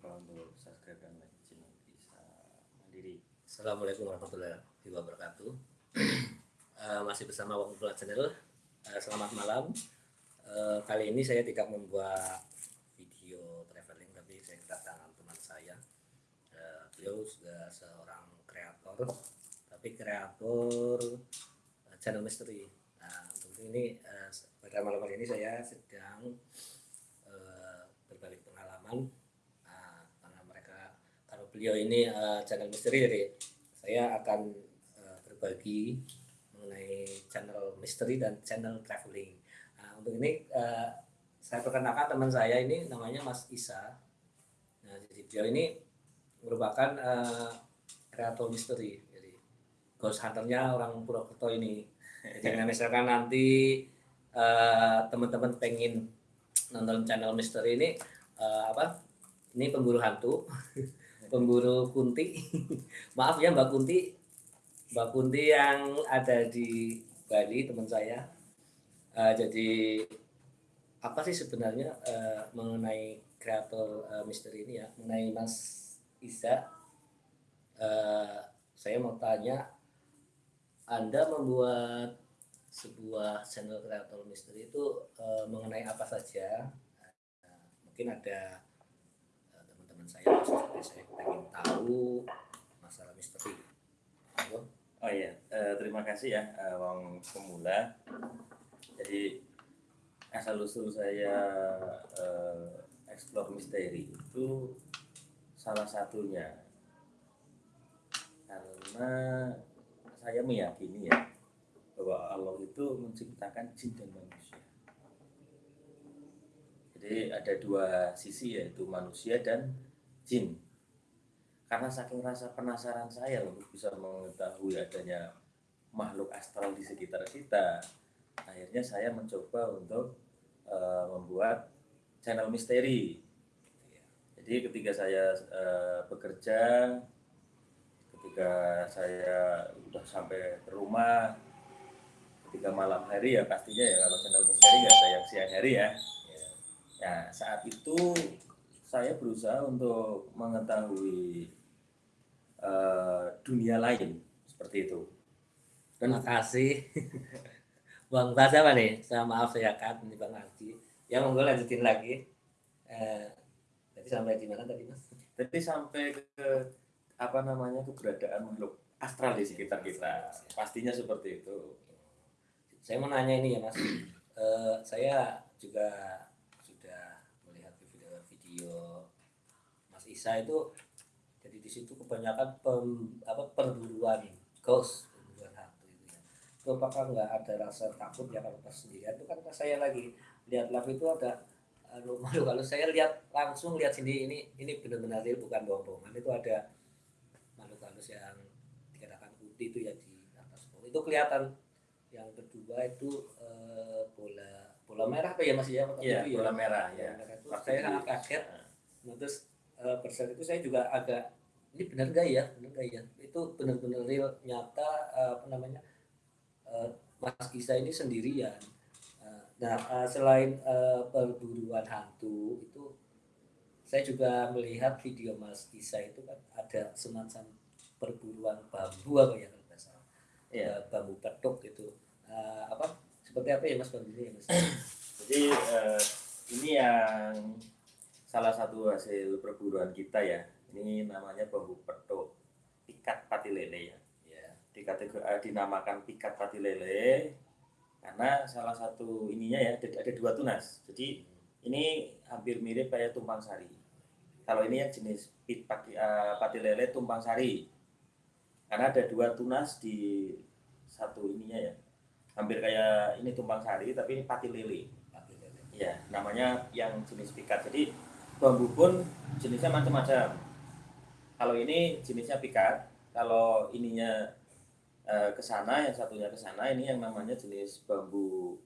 lupa untuk subscribe dan like channel bisa mandiri Assalamualaikum warahmatullahi wabarakatuh. Eh, masih bersama Wong Bulat Channel. Eh, selamat malam. Eh, kali ini saya tidak membuat video traveling, tapi saya kedatangan teman saya. Eh, beliau sudah seorang kreator, tapi kreator eh, channel misteri. Nah, untuk ini eh, pada malam hari ini saya sedang berbalik pengalaman Nah, karena mereka kalau beliau ini eh, channel misteri jadi saya akan eh, berbagi mengenai channel misteri dan channel traveling. Nah, untuk ini eh, saya perkenalkan teman saya ini namanya Mas Isa. Nah, jadi beliau ini merupakan eh, kreator misteri. Jadi ghost hunternya orang Purwokerto ini. Jadi misalkan nanti teman-teman pengen nonton channel misteri ini eh, apa? Ini pemburu hantu, pemburu kunti. Maaf ya Mbak Kunti, Mbak Kunti yang ada di Bali teman saya. Eh, jadi apa sih sebenarnya eh, mengenai kreator eh, misteri ini ya, mengenai Mas Isa? eh, saya mau tanya, Anda membuat sebuah channel kreator misteri itu eh, mengenai apa saja? Eh, mungkin ada seperti saya pengen tahu masalah misteri. Ayo. oh iya eh, terima kasih ya eh, Wong Pemula jadi asal usul saya eh, explore misteri itu salah satunya karena saya meyakini ya bahwa Allah itu menciptakan jin dan manusia jadi ada dua sisi yaitu manusia dan jin karena saking rasa penasaran saya untuk bisa mengetahui adanya makhluk astral di sekitar kita, akhirnya saya mencoba untuk eh, membuat channel misteri. Jadi ketika saya eh, bekerja, ketika saya sudah sampai ke rumah, ketika malam hari ya pastinya ya kalau channel misteri nggak ada yang siang hari ya. Ya saat itu saya berusaha untuk mengetahui eh, dunia lain seperti itu. Terima kasih. Bang Bas apa nih? Saya maaf saya cut ini Bang Arji. Ya monggo lanjutin lagi. Eh, tadi sampai di mana tadi Mas? Jadi sampai ke apa namanya keberadaan makhluk astral di sekitar kita. Pastinya seperti itu. Saya mau nanya ini ya Mas. Eh, saya juga sudah melihat video-video Mas Isa itu jadi di situ kebanyakan pem- apa perburuan ghost, perburuan hantu itu ya. Itu apakah nggak ada rasa takut ya kalau pas sendirian itu kan pas saya lagi lihat live itu ada anu, malu kalau saya lihat langsung lihat sendiri ini ini benar-benar real bukan bohong-bohongan. Itu ada makhluk halus yang dikatakan putih itu ya di atas pohon itu kelihatan yang kedua itu eh, bola bola merah apa ya mas ya? Iya, ya? bola merah ya. Merah itu. Waktu saya sangat kaget. Nah, terus saat itu saya juga agak ini benar gak ya? Benar gak ya? Itu benar-benar real nyata apa namanya eh, Mas Gisa ini sendirian. Eh, nah eh, selain perburuan hantu itu saya juga melihat video Mas Gisa itu kan ada semacam perburuan bambu apa ya kalau nggak salah. Eh, bambu petuk gitu. Apa? Seperti apa ya Mas bambunya ya Mas? Jadi ini yang salah satu hasil perburuan kita ya. Ini namanya bambu petuk pikat pati lele ya. ya Dikategori eh, dinamakan pikat pati lele karena salah satu ininya ya ada, dua tunas. Jadi ini hampir mirip kayak tumpang sari. Kalau ini yang jenis pit pati, eh, pati lele tumpang sari. Karena ada dua tunas di satu ininya ya. Hampir kayak ini tumpang sari tapi ini pati lele. Pati lele. Iya, namanya yang jenis pikat. Jadi bambu pun jenisnya macam-macam. Kalau ini jenisnya pikat, kalau ininya eh, ke sana, yang satunya ke sana, ini yang namanya jenis bambu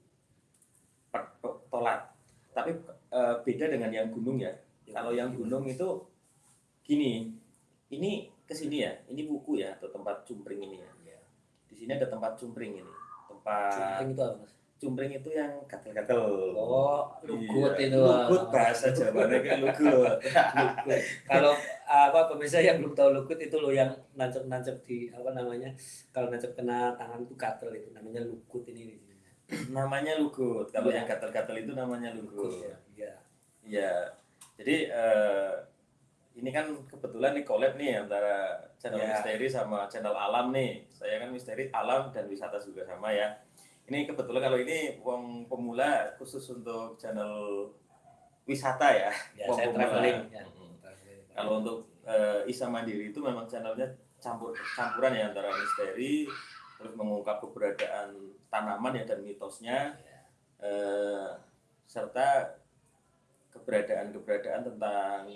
tolat. Tapi eh, beda dengan yang gunung ya. Kalau yang gunung itu gini, ini ke sini ya, ini buku ya atau tempat cumpring ini ya. ya Di sini ada tempat cumpring ini, tempat Cumpring itu apa mas Cumpring itu yang gatel-gatel. Oh, lugut Iya, itu. Lugut bahasa Jawanya kayak lugut. Lugut. Kalau apa pemirsa yang belum tahu lugut itu loh yang nancep-nancep di apa namanya? Kalau nancep kena tangan itu gatel itu namanya lugut ini. namanya lugut. Kalau Iya. yang gatel-gatel itu namanya Lugut lugut. ya. Iya. Iya. Jadi eh, ini kan kebetulan nih collab nih antara channel Ya. misteri sama channel alam nih. Saya kan misteri alam dan wisata juga sama ya. Ini kebetulan kalau ini wong pemula khusus untuk channel wisata ya. Ya, Wong saya pemula. traveling ya. Traveling. Kalau untuk eh, Isa Mandiri itu memang channelnya campur campuran ya antara misteri terus mengungkap keberadaan tanaman ya dan mitosnya Ya. eh, serta keberadaan-keberadaan tentang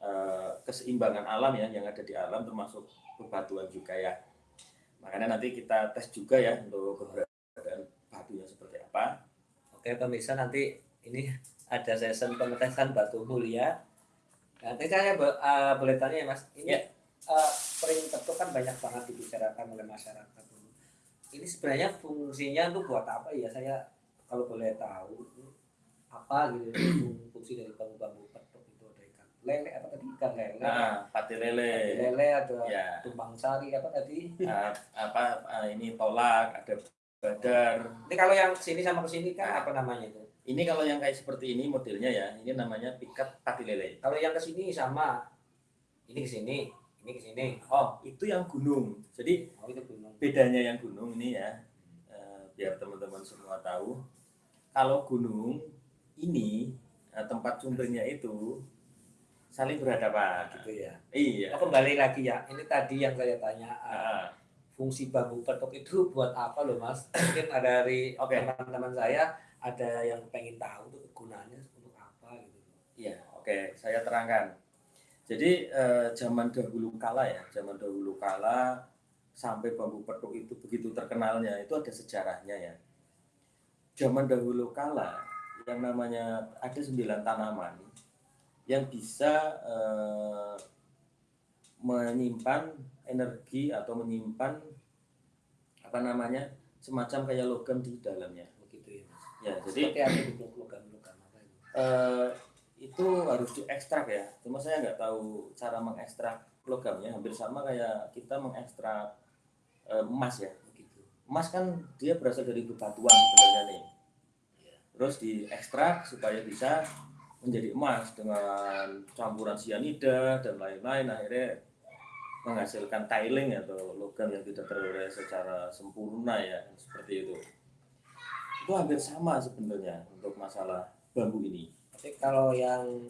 eh, keseimbangan alam ya yang ada di alam termasuk bebatuan juga ya. Makanya nanti kita tes juga ya untuk keberadaan. Oke pemirsa nanti ini ada session pengetesan batu mulia. Nanti saya bo- eh, boleh tanya ya mas, ini Ya. eh, pering petuk kan banyak banget dibicarakan oleh masyarakat. Ini sebenarnya fungsinya untuk buat apa ya? Saya kalau boleh tahu itu apa gitu fung- fungsi dari bambu-bambu petuk itu ada ikan lele apa tadi ikan lele, Nah, pati Pati lele, lele ada ya, tumpang sari apa tadi? ah, apa ah, ini tolak, ada badar. Ini kalau yang sini sama ke sini kan apa namanya itu? Ini kalau yang kayak seperti ini modelnya ya, ini namanya pikat pati lele. Kalau yang ke sini sama, ini ke sini, ini ke sini. Oh, itu yang gunung. Jadi Oh itu gunung. bedanya yang gunung ini ya, eh, biar teman-teman semua tahu. Kalau gunung ini eh, tempat sumbernya itu saling berhadapan. gitu ya. Iya. Oh, kembali lagi ya, ini tadi yang saya tanya uh, fungsi bambu petok itu buat apa loh mas? Mungkin ada dari Oke. teman-teman saya ada yang pengen tahu tuh gunanya untuk apa gitu. Iya, oke, saya terangkan. Jadi eh, zaman dahulu kala ya, zaman dahulu kala sampai bambu petuk itu begitu terkenalnya itu ada sejarahnya ya. Zaman dahulu kala yang namanya ada sembilan tanaman yang bisa eh, menyimpan energi atau menyimpan apa namanya semacam kayak logam di dalamnya. Begitu ya mas. Ya, jadi Seperti apa itu logam-logam apa itu? eh, itu harus diekstrak ya. Cuma saya nggak tahu cara mengekstrak logamnya. Hampir sama kayak kita mengekstrak eh, emas ya. Begitu. Emas kan dia berasal dari bebatuan sebenarnya nih. Iya. Terus diekstrak supaya bisa menjadi emas dengan campuran sianida dan lain-lain. Akhirnya menghasilkan tiling atau logam yang tidak terurai secara sempurna ya seperti itu. Itu hampir sama sebenarnya untuk masalah bambu ini. Tapi kalau yang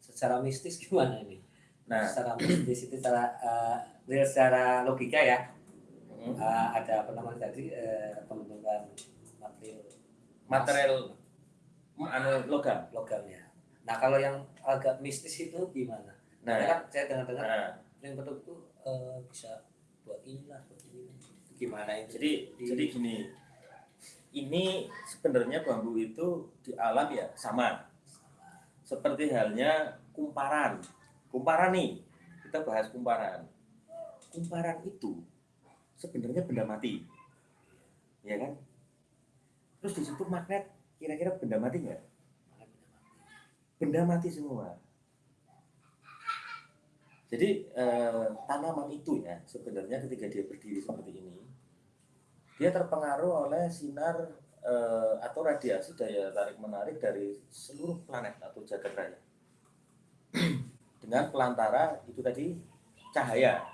secara mistis gimana ini? Nah, Secara mistis itu secara uh, secara logika ya. uh, ada apa namanya tadi uh, pembentukan material material anu logam. logamnya. Nah kalau yang agak mistis itu gimana? Nah, Karena kan saya dengar-dengar nah, ring petuk itu eh, bisa buat inilah buat ini. Gimana itu? jadi Di- jadi gini. Ini sebenarnya bambu itu di alam ya sama. Seperti halnya kumparan. Kumparan nih, kita bahas kumparan. Kumparan itu sebenarnya benda mati. Ya kan? Terus di situ magnet kira-kira benda mati nggak? Benda mati semua. Jadi eh, tanaman itu ya sebenarnya ketika dia berdiri seperti ini, dia terpengaruh oleh sinar eh, atau radiasi daya tarik menarik dari seluruh planet atau jagat raya. Dengan pelantara itu tadi cahaya.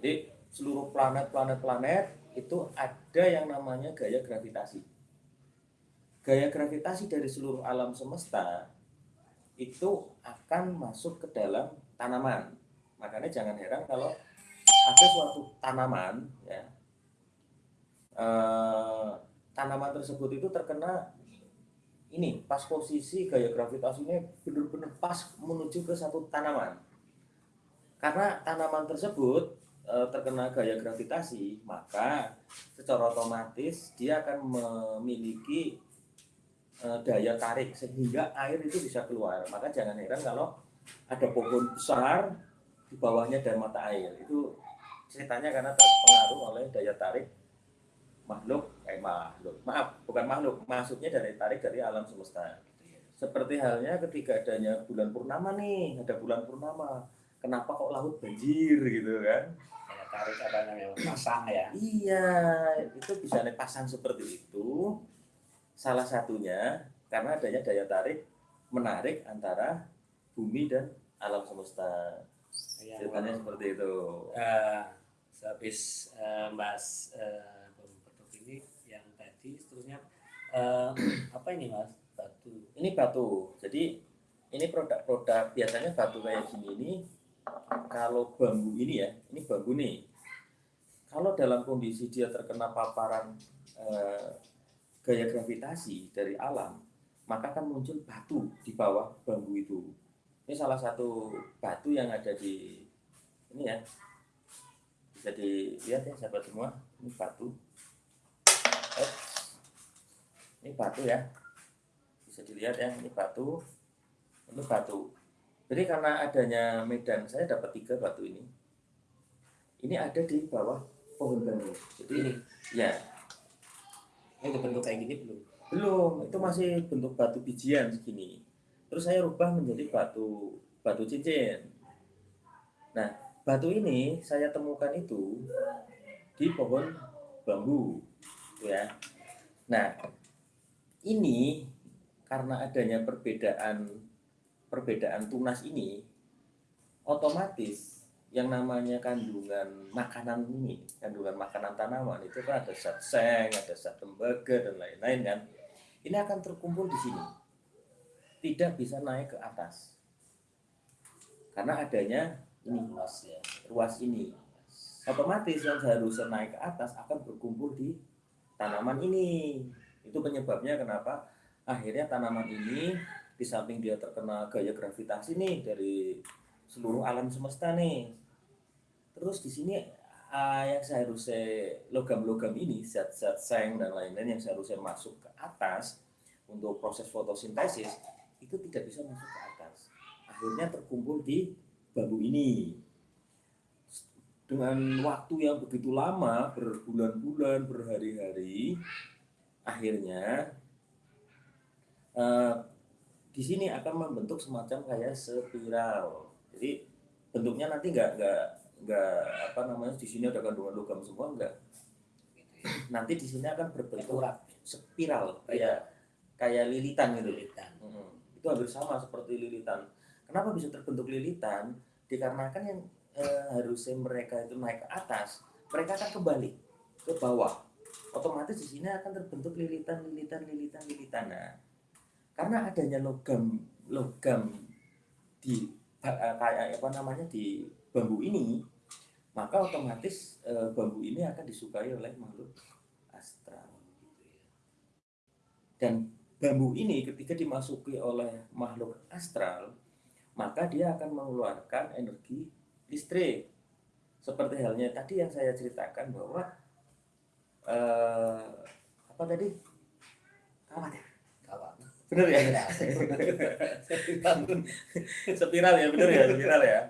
Jadi seluruh planet-planet-planet itu ada yang namanya gaya gravitasi. Gaya gravitasi dari seluruh alam semesta itu akan masuk ke dalam tanaman. Makanya jangan heran kalau ada suatu tanaman ya eh, tanaman tersebut itu terkena ini pas posisi gaya gravitasinya benar-benar pas menuju ke satu tanaman. Karena tanaman tersebut eh, terkena gaya gravitasi, maka secara otomatis dia akan memiliki eh, daya tarik sehingga air itu bisa keluar. Maka jangan heran kalau ada pohon besar di bawahnya ada mata air. Itu ceritanya karena terpengaruh oleh daya tarik makhluk eh makhluk. Maaf bukan makhluk maksudnya dari tarik dari alam semesta. Seperti halnya ketika adanya bulan purnama nih ada bulan purnama. Kenapa kok laut banjir gitu kan? Kayak tarik apa namanya? Pasang ya. iya itu bisa pasang seperti itu. Salah satunya karena adanya daya tarik menarik antara bumi dan alam semesta. Yang ceritanya seperti itu. Eh sehabis eh, Mas bentuk ini yang tadi seterusnya eh, apa ini Mas? Batu. Ini batu. Jadi ini produk-produk biasanya batu kayak gini ini kalau bambu ini ya ini bambu nih. Kalau dalam kondisi dia terkena paparan eh, gaya gravitasi dari alam maka akan muncul batu di bawah bambu itu ini salah satu batu yang ada di ini ya. Bisa dilihat ya sahabat semua. Ini batu. Eits. ini batu ya. Bisa dilihat ya ini batu. Ini batu. Jadi karena adanya medan saya dapat tiga batu ini. Ini ada di bawah pohon bambu. Jadi ini? ya. Ini bentuk kayak gini belum? Belum. Itu masih bentuk batu bijian segini terus saya rubah menjadi batu batu cincin. Nah batu ini saya temukan itu di pohon bambu Tuh ya. Nah ini karena adanya perbedaan perbedaan tunas ini otomatis yang namanya kandungan makanan ini kandungan makanan tanaman itu kan ada zat seng ada zat tembaga dan lain-lain kan ini akan terkumpul di sini tidak bisa naik ke atas. Karena adanya ini luas ya. ruas ini. Otomatis yang seharusnya naik ke atas akan berkumpul di tanaman ini. Itu penyebabnya kenapa akhirnya tanaman ini di samping dia terkena gaya gravitasi nih dari seluruh alam semesta nih. Terus di sini ah, yang seharusnya logam-logam ini zat-zat seng dan lain-lain yang seharusnya masuk ke atas untuk proses fotosintesis itu tidak bisa masuk ke atas. Akhirnya terkumpul di bambu ini. Dengan waktu yang begitu lama berbulan-bulan berhari-hari akhirnya eh, di sini akan membentuk semacam kayak spiral. Jadi bentuknya nanti nggak nggak nggak apa namanya di sini ada kandungan logam semua enggak nanti di sini akan berbentuk spiral kayak kayak lilitan gitu. Lilitan. Mm-mm. Itu hampir sama seperti lilitan. Kenapa bisa terbentuk lilitan? Dikarenakan yang eh, harusnya mereka itu naik ke atas mereka akan kembali ke bawah. Otomatis di sini akan terbentuk lilitan lilitan lilitan lilitan. Nah karena adanya logam logam di eh, kayak apa namanya di bambu ini maka otomatis eh, bambu ini akan disukai oleh makhluk astral gitu ya. Dan bambu ini ketika dimasuki oleh makhluk astral maka dia akan mengeluarkan energi listrik. Seperti halnya tadi yang saya ceritakan bahwa eh, apa tadi? Kawat ya? Kawan bener ya? Spiral ya bener ya spiral ya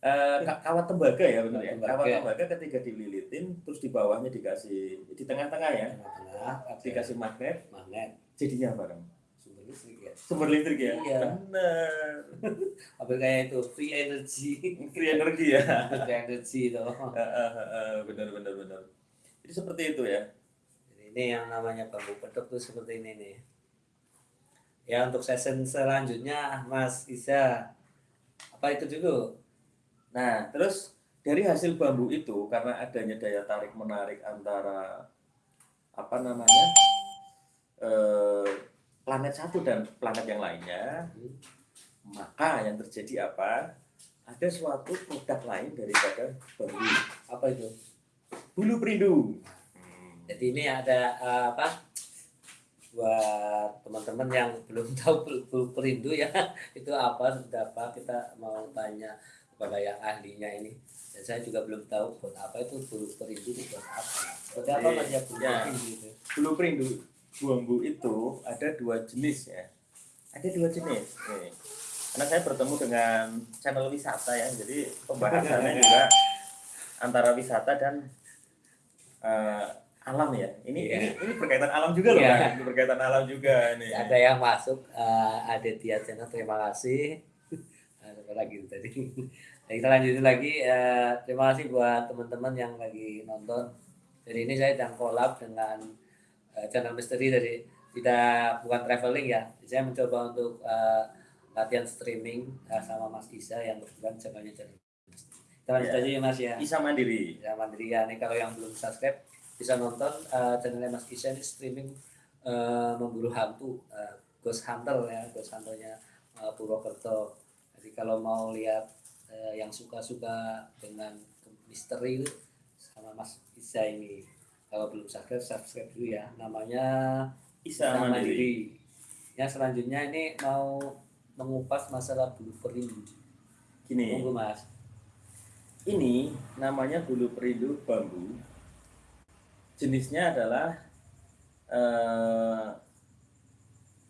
Ka- kawat tembaga ya bener ya? Tembaga. kawat tembaga. ketika dililitin terus di bawahnya dikasih di tengah-tengah ya? Tengah-tengah ada dikasih magnet. Magnet. Jadinya apa dong sumber listrik ya. Sumber listrik ya? Iya. bener apa kayak itu? Free energy. Free energi ya? Free energy itu. Bener bener bener jadi seperti itu ya? Ini yang namanya bambu pedok tuh seperti ini nih. Ya untuk session selanjutnya Mas Isa apa itu dulu nah terus dari hasil bambu itu karena adanya daya tarik menarik antara apa namanya eh, planet satu dan planet yang lainnya maka yang terjadi apa? Ada suatu produk lain daripada bambu. Apa itu? Bulu perindu. Jadi ini ada eh, apa? Buat teman-teman yang belum tahu per- perindu ya itu apa seperti apa kita mau tanya kepada yang ahlinya ini dan saya juga belum tahu buat apa itu bulu perindu itu buat apa seperti apa Iya. mas ya bulu Ya. perindu itu bulu perindu bambu itu ada dua jenis ya ada dua jenis Nih. karena saya bertemu dengan channel wisata ya jadi pembahasannya juga antara wisata dan eh, alam ya. Ini Iya. ini ini berkaitan alam juga loh, Iya. Kak. Ini berkaitan alam juga ini. ada yang masuk ada Tia channel terima kasih apa lagi tuh tadi. Nah, kita lanjutin lagi eh, terima kasih buat teman-teman yang lagi nonton. Jadi ini saya sedang collab dengan eh, channel misteri dari tidak bukan traveling ya. Saya mencoba untuk eh, latihan streaming eh, sama Mas Isa yang kebetulan channelnya channel kita lanjut Iya. aja ya Mas ya. Isa Mandiri. ya mandiri. Ya nih kalau yang belum subscribe bisa nonton eh, channelnya Mas Kisah ini streaming eh, memburu hantu eh, Ghost Hunter ya. Ghost Hunternya eh, Purwokerto jadi kalau mau lihat eh, yang suka-suka dengan misteri itu sama Mas Kisah ini kalau belum subscribe subscribe dulu ya namanya Isa Mandiri. yang selanjutnya ini mau mengupas masalah bulu perindu Gini, monggo Mas ini namanya bulu perindu bambu. Jenisnya adalah eh,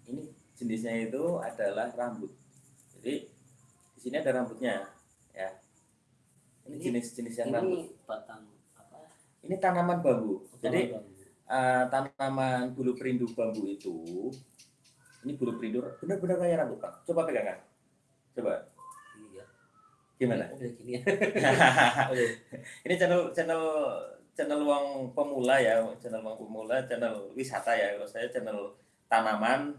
ini jenisnya itu adalah rambut. Jadi di sini ada rambutnya, ya. Ini Ini- jenis-jenis yang rambut. ini batang apa Ini tanaman bambu. Jadi Bambu. eh, tanaman bulu perindu bambu itu ini bulu perindu benar-benar kayak rambut Kak. Coba pegang Kak. Coba. iya Gimana? udah gini ya ini channel channel channel uang pemula ya, channel uang pemula, channel wisata ya. Kalau saya channel tanaman,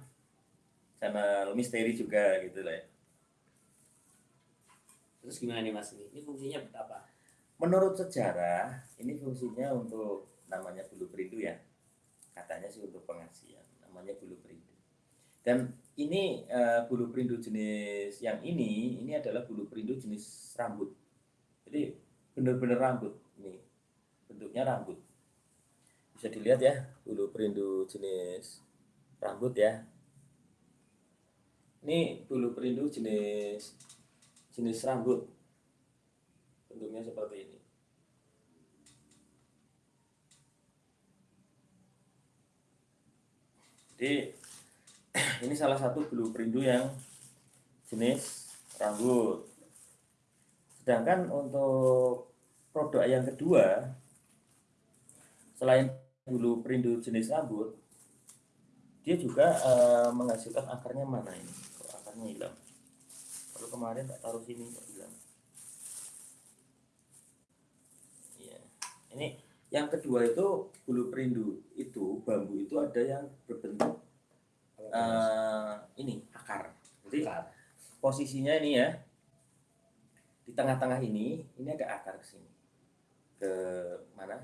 channel misteri juga gitu lah ya. Terus gimana nih mas ini? Fungsinya apa? Menurut sejarah, ini fungsinya untuk namanya bulu perindu ya. Katanya sih untuk pengasihan, namanya bulu perindu. Dan ini eh, bulu perindu jenis yang ini, ini adalah bulu perindu jenis rambut. Jadi benar-benar rambut ini, bentuknya rambut. Bisa dilihat ya, bulu perindu jenis rambut ya. Ini bulu perindu jenis jenis rambut bentuknya seperti ini. Jadi ini salah satu bulu perindu yang jenis rambut. Sedangkan untuk produk yang kedua, selain bulu perindu jenis rambut, dia juga eh, menghasilkan akarnya mana ini? Akarnya hilang? Kalau kemarin tak taruh sini kok hilang. Iya. Ini yang kedua itu bulu perindu itu bambu itu ada yang berbentuk eh, ini akar. Jadi Akar. posisinya ini ya di tengah-tengah ini ini ada akar ke sini ke mana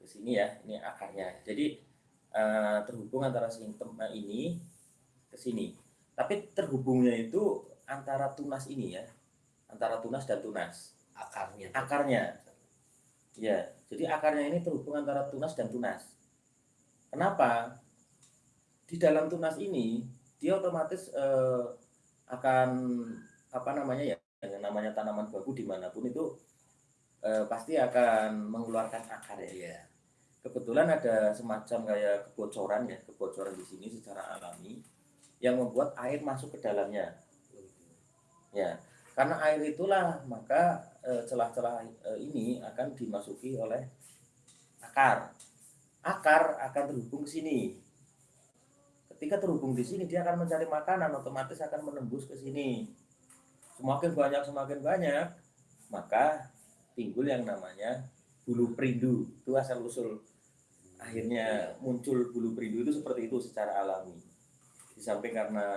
ke sini ya ini akarnya jadi eh, terhubung antara eh, ini ke sini tapi terhubungnya itu antara tunas ini ya. Antara tunas dan tunas. Akarnya. akarnya. Ya jadi akarnya ini terhubung antara tunas dan tunas. Kenapa? Di dalam tunas ini dia otomatis eh, akan apa namanya ya yang namanya tanaman bambu di mana pun itu eh, pasti akan mengeluarkan akar ya. Iya. kebetulan ada semacam kayak kebocoran ya kebocoran di sini secara alami yang membuat air masuk ke dalamnya ya karena air itulah maka eh, celah-celah eh, ini akan dimasuki oleh akar. Akar akan terhubung ke sini. Ketika terhubung di sini dia akan mencari makanan otomatis akan menembus ke sini. Semakin banyak semakin banyak maka timbul yang namanya bulu perindu. Itu asal usul akhirnya muncul bulu perindu itu seperti itu secara alami. Di samping karena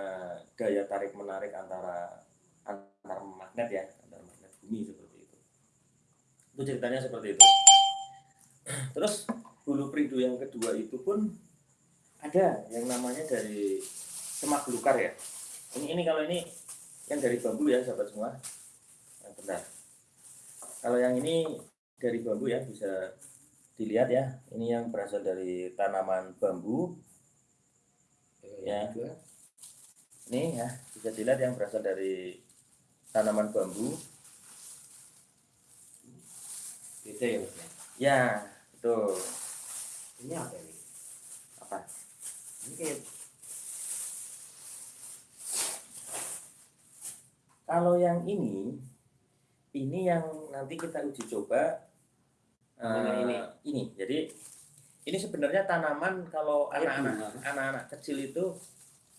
daya tarik menarik antara antar magnet ya antar magnet bumi seperti itu. Itu ceritanya seperti itu. Terus bulu perindu yang kedua itu pun ada yang namanya dari semak belukar ya. Ini ini kalau ini yang dari bambu ya sahabat semua. Yang benar. Kalau yang ini dari bambu ya bisa dilihat ya. Ini yang berasal dari tanaman bambu. Ya. Ini ya bisa dilihat yang berasal dari tanaman bambu Beda ya mas ya. ya betul Ini apa ini? apa Ini kayak kalau yang ini ini yang nanti kita uji coba eh, ini? ini jadi ini sebenarnya tanaman kalau anak-anak anak-anak kecil itu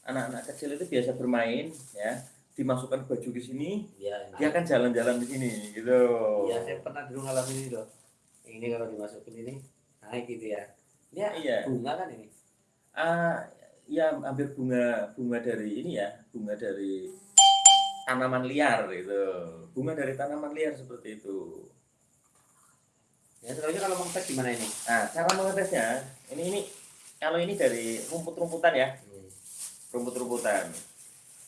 anak-anak kecil itu biasa bermain ya dimasukkan baju di sini Iya, dia akan jalan-jalan di sini gitu Iya, saya pernah dulu ngalamin ini loh. Ini kalau dimasukin ini naik gitu ya. Ini iya bunga kan ini. Ah, ya hampir bunga bunga dari ini ya bunga dari tanaman liar itu bunga dari tanaman liar seperti itu Ya, sebenarnya kalau mengepet gimana ini? nah cara mengetesnya ini ini kalau ini dari rumput-rumputan ya Hmm. rumput-rumputan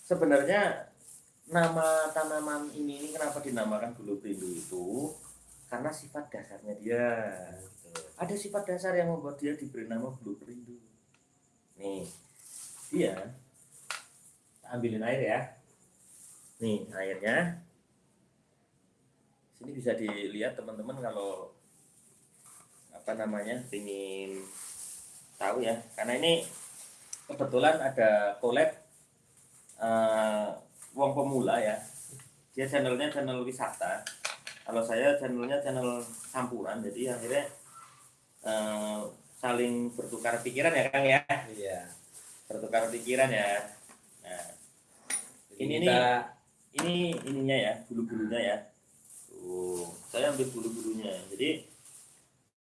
sebenarnya nama tanaman ini, ini kenapa dinamakan bulu perindu itu? Karena sifat dasarnya dia Gitu. ada sifat dasar yang membuat dia diberi nama bulu perindu nih dia ambilin air ya. Nih airnya. Sini bisa dilihat teman-teman kalau apa namanya ingin tahu ya. Karena ini kebetulan ada collab wong pemula ya. Dia channelnya channel wisata. Kalau saya channelnya channel campuran jadi akhirnya eh, saling bertukar pikiran ya Kang ya? Iya. bertukar pikiran ya. Nah Jadi Ini kita ini ininya ya bulu-bulunya ya. Tuh. Saya ambil bulu-bulunya. Jadi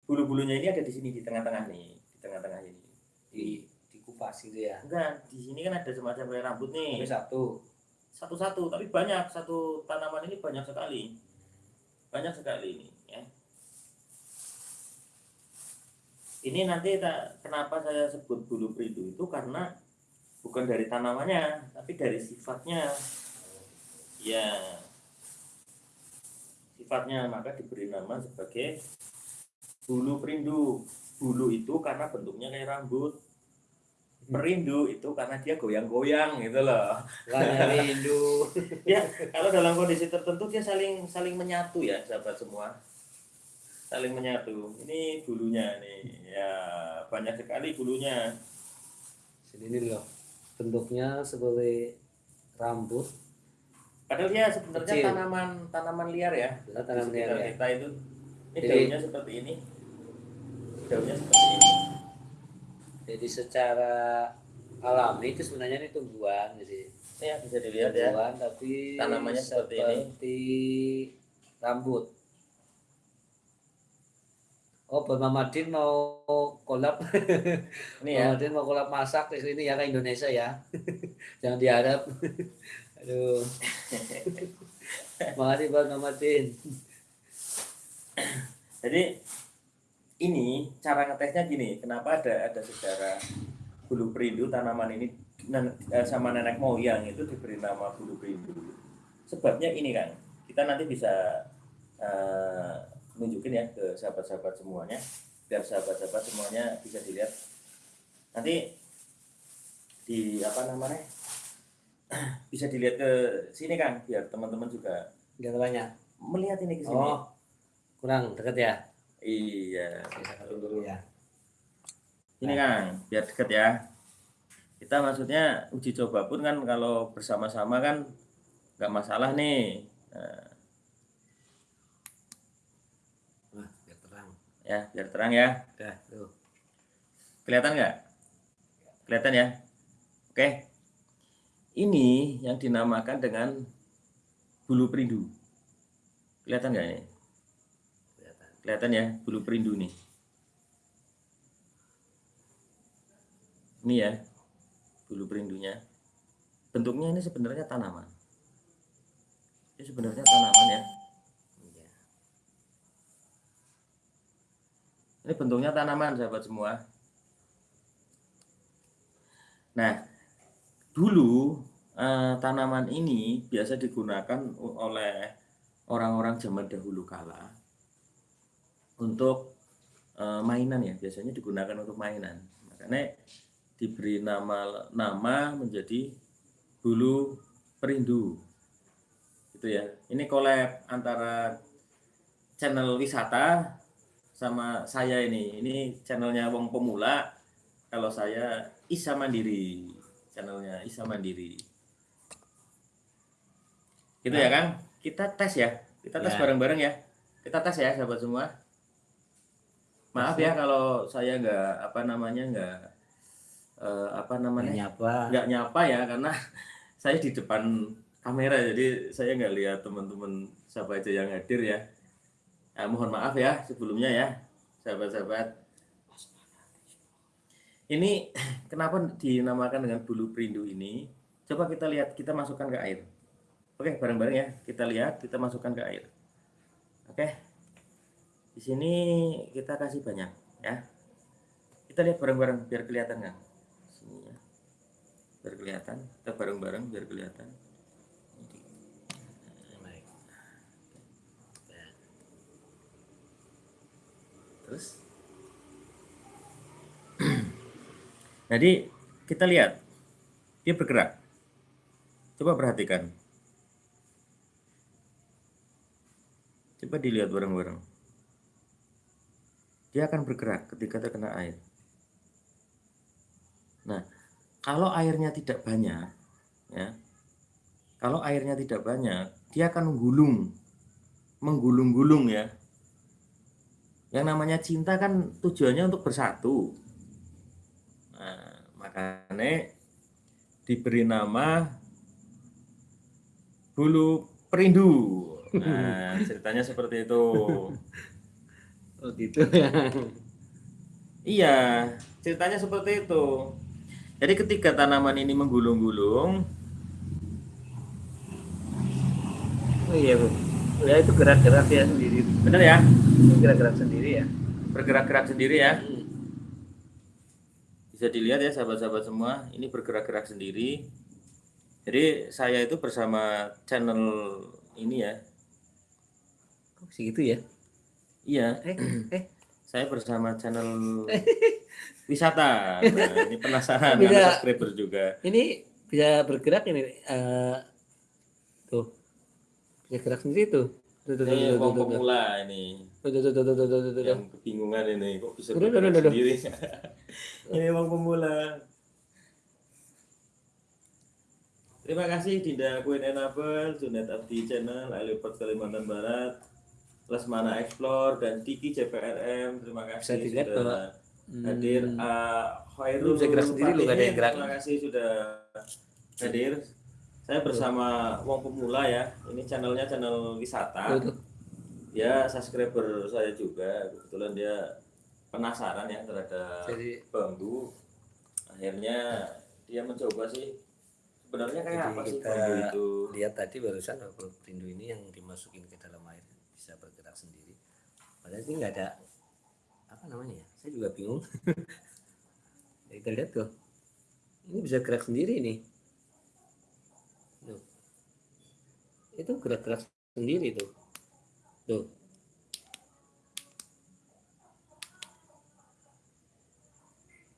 bulu-bulunya ini ada di sini di tengah-tengah nih di tengah-tengah ini. Di dikupas gitu ya. enggak di sini kan ada semacam rambut nih. Tapi satu. Satu-satu tapi banyak satu tanaman ini banyak sekali. Banyak sekali ini ya. Ini nanti tak, kenapa saya sebut bulu perindu itu? Karena bukan dari tanamannya tapi dari sifatnya. Ya sifatnya maka diberi nama sebagai bulu perindu. Bulu itu karena bentuknya kayak rambut perindu itu karena dia goyang-goyang gitu loh Warna rindu. ya kalau dalam kondisi tertentu dia saling saling menyatu ya sahabat semua saling menyatu ini bulunya nih ya banyak sekali bulunya ini loh. Bentuknya seperti rambut. padahal dia sebenarnya Kecil. tanaman tanaman liar ya tanaman liar ya. kita itu ini Jadi- daunnya seperti ini daunnya seperti ini Jadi secara alami itu sebenarnya ini tumbuhan. Jadi ya bisa dilihat ya tumbuhan tapi Tanamannya seperti ini. seperti rambut. Oh, Bang Mamadin mau kolab. ini ya Mamadin mau kolab masak di sini ya ke Indonesia ya. Jangan diharap. Aduh. Makasih Bang Mamadin. jadi ini cara ngetesnya gini. Kenapa ada ada sejarah bulu perindu tanaman ini eh, sama nenek moyang itu diberi nama bulu perindu? Sebabnya ini kan kita nanti bisa eh, nunjukin ya ke sahabat-sahabat semuanya. Biar sahabat-sahabat semuanya bisa dilihat. Nanti di apa namanya bisa dilihat ke sini kan biar teman-teman juga Lihat apanya? melihat ini ke sini. Oh, kurang dekat ya. Iya Bisa satu dulu ya. Ini Kang, biar deket ya. Kita maksudnya uji coba pun kan kalau bersama-sama kan nggak masalah nih. Nah, Wah, biar terang. ya, biar terang ya. Dah, tuh. Kelihatan nggak? Kelihatan ya? Oke. Ini yang dinamakan dengan bulu perindu. Kelihatan nggak ini? Kelihatan. Ya, bulu perindu nih. Ini ya, bulu perindunya. Bentuknya ini sebenarnya tanaman. Ini sebenarnya tanaman ya. Iya. Ini bentuknya tanaman, sahabat semua. Nah, dulu eh, tanaman ini biasa digunakan oleh orang-orang zaman dahulu kala untuk eh, mainan ya. Biasanya digunakan untuk mainan. Makanya diberi nama nama menjadi bulu perindu. Itu ya. Ini collab antara channel wisata sama saya ini. Ini channelnya Wong Pemula. Kalau saya Isa Mandiri. Channelnya Isa Mandiri. Gitu ya, Kang? Kita tes ya. Kita tes Ya. bareng-bareng ya. Kita tes ya, sahabat semua. Maaf ya kalau saya nggak apa namanya nggak eh, apa namanya Nyapa. nggak nyapa ya karena saya di depan kamera jadi saya nggak lihat teman-teman siapa aja yang hadir ya. Nah, mohon maaf ya sebelumnya ya sahabat-sahabat. Ini kenapa dinamakan dengan bulu perindu ini? Coba kita lihat, kita masukkan ke air. Oke, bareng-bareng ya. Kita lihat, kita masukkan ke air. Oke. Di sini kita kasih banyak ya. Kita lihat bareng-bareng biar kelihatan kan. Sini ya. Biar kelihatan. Kita bareng-bareng biar kelihatan. Terus Jadi kita lihat dia bergerak. Coba perhatikan. Coba dilihat bareng-bareng. Dia akan bergerak ketika terkena air. Nah, kalau airnya tidak banyak, ya, kalau airnya tidak banyak, dia akan menggulung, menggulung-gulung ya. Yang namanya cinta kan tujuannya untuk bersatu. Nah, makanya diberi nama bulu perindu. Nah, ceritanya seperti itu. Oh gitu ya. Iya, ceritanya seperti itu. Jadi ketika tanaman ini menggulung-gulung, Oh iya bu. Ya itu gerak-gerak ya sendiri. benar ya? Gerak-gerak sendiri ya. Bergerak-gerak sendiri ya. Hmm. Bisa dilihat ya sahabat-sahabat semua, ini bergerak-gerak sendiri. Jadi saya itu bersama channel ini ya. Kok segitu ya? Iya. Eh, eh. Saya bersama channel wisata. Nah, ini penasaran bisa, subscriber juga. Ini bisa bergerak ini uh, tuh. Bisa gerak sendiri tuh. Tuh, tuh, ini eh, tuh, tuh, pemula ini. Tuh, tuh, tuh, tuh, tuh, tuh, tuh, Yang kebingungan ini kok bisa tuh, bergerak tuh, tuh, sendiri. ini uang pemula. Terima kasih Dinda Queen Enable, Junet Abdi Channel, Alipot Kalimantan Barat, Lesmana Explore dan Tiki CPRM terima Bisa kasih dilihat sudah bahwa, Hmm. hadir. Uh, Khairul Lu bisa gerak sendiri, lu ada yang gerak. terima kasih sudah hadir. Saya bersama Wong Pemula ya. Ini channelnya channel wisata. Ya subscriber saya juga. Kebetulan dia penasaran ya terhadap Jadi bambu. Akhirnya dia mencoba sih. Sebenarnya kayak Jadi apa sih kita- bambu itu? lihat tadi barusan kalau perindu ini yang dimasukin ke dalam air bisa bergerak sendiri. Padahal ini nggak ada apa namanya ya? Saya juga bingung. Ya, kita lihat tuh, ini bisa gerak sendiri nih. Tuh. Itu gerak-gerak sendiri tuh. Tuh.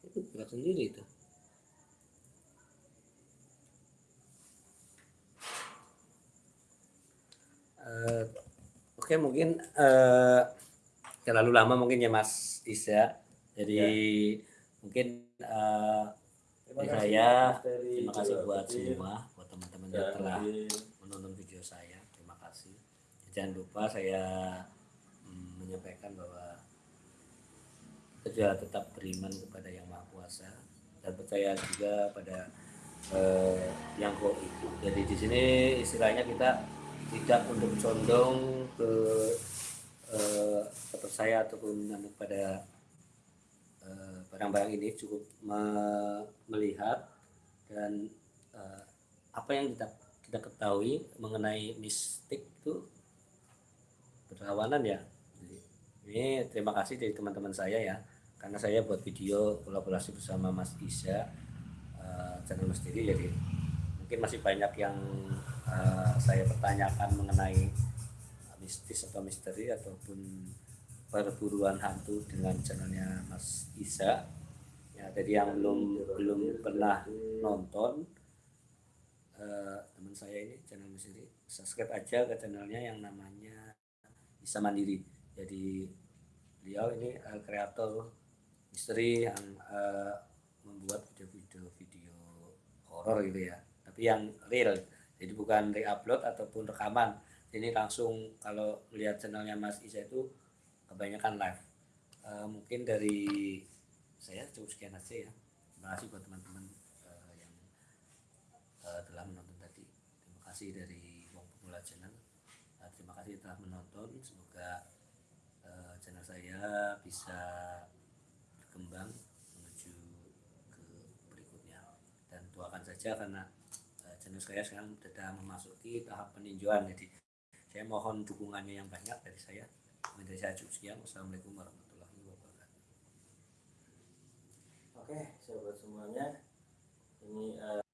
Itu gerak sendiri tuh. Eh, Oke mungkin eh terlalu lama mungkin ya Mas Isa. Jadi mungkin eh, terima kasih saya, terima kasih buat semua, buat teman-teman yang Dan telah menonton video saya. Terima kasih. Jangan lupa saya mm, menyampaikan bahwa kita juga tetap beriman kepada Yang Maha Kuasa dan percaya juga pada eh, yang goib. Jadi di sini istilahnya kita tidak untuk condong ke eh, kepercayaan ataupun pada eh, barang-barang ini cukup me- melihat dan eh, apa yang kita kita ketahui mengenai mistik itu berlawanan ya. Ini terima kasih dari teman-teman saya ya karena saya buat video kolaborasi bersama Mas Isa eh, channel Misteri jadi mungkin masih banyak yang eh, saya pertanyakan mengenai mistis atau misteri ataupun perburuan hantu dengan channelnya Mas Isa ya jadi yang belum belum pernah nonton eh, teman saya ini channel misteri subscribe aja ke channelnya yang namanya Isa Mandiri. Jadi beliau ini eh, kreator misteri yang eh, membuat video-video video horor gitu ya. Tapi yang real jadi bukan re-upload ataupun rekaman. Ini langsung kalau melihat channelnya Mas Isa itu kebanyakan live. Eh, mungkin dari saya cukup sekian aja ya. Terima kasih buat teman-teman eh, yang eh, telah menonton tadi. Terima kasih dari Wong Pemula Channel. Eh, terima kasih telah menonton. Semoga eh, channel saya bisa berkembang menuju ke berikutnya. Dan doakan saja karena saya sekarang sudah memasuki tahap peninjauan. Jadi saya mohon dukungannya yang banyak dari saya. Dari saya cukup sekian. Wassalamualaikum warahmatullahi wabarakatuh. Oke, sahabat semuanya. Ini eh,